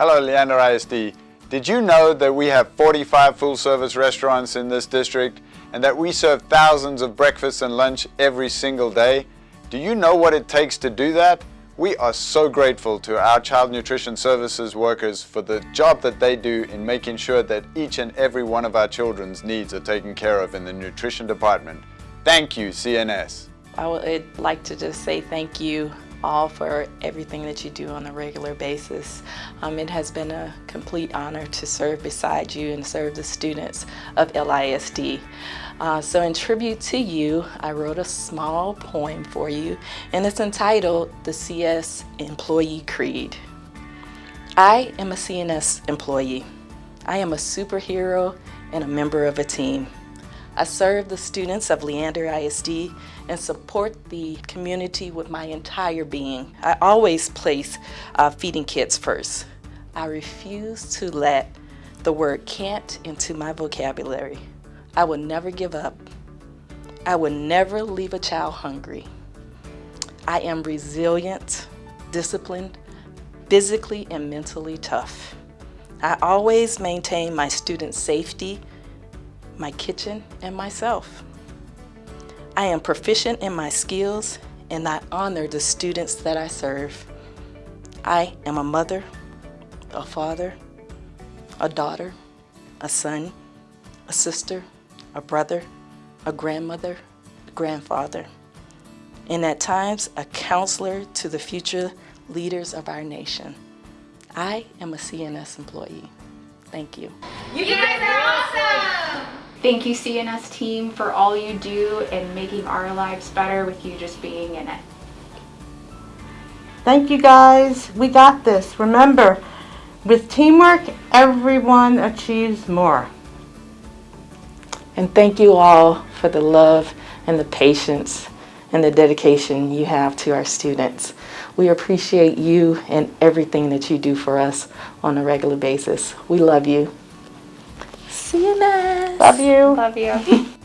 Hello, Leander ISD. Did you know that we have 45 full-service restaurants in this district and that we serve thousands of breakfast and lunch every single day? Do you know what it takes to do that? We are so grateful to our Child Nutrition Services workers for the job that they do in making sure that each and every one of our children's needs are taken care of in the nutrition department. Thank you, CNS. I would like to just say thank you all for everything that you do on a regular basis. Um, it has been a complete honor to serve beside you and serve the students of LISD. Uh, so in tribute to you, I wrote a small poem for you and it's entitled The CNS Employee Creed. I am a CNS employee. I am a superhero and a member of a team. I serve the students of Leander ISD and support the community with my entire being. I always place uh, feeding kids first. I refuse to let the word can't into my vocabulary. I will never give up. I will never leave a child hungry. I am resilient, disciplined, physically and mentally tough. I always maintain my students' safety my kitchen, and myself. I am proficient in my skills and I honor the students that I serve. I am a mother, a father, a daughter, a son, a sister, a brother, a grandmother, a grandfather, and at times a counselor to the future leaders of our nation. I am a CNS employee. Thank you. You guys! Thank you CNS team for all you do and making our lives better with you just being in it. Thank you guys. We got this. Remember, with teamwork, everyone achieves more. And thank you all for the love and the patience and the dedication you have to our students. We appreciate you and everything that you do for us on a regular basis. We love you. CNS. Love you. Love you.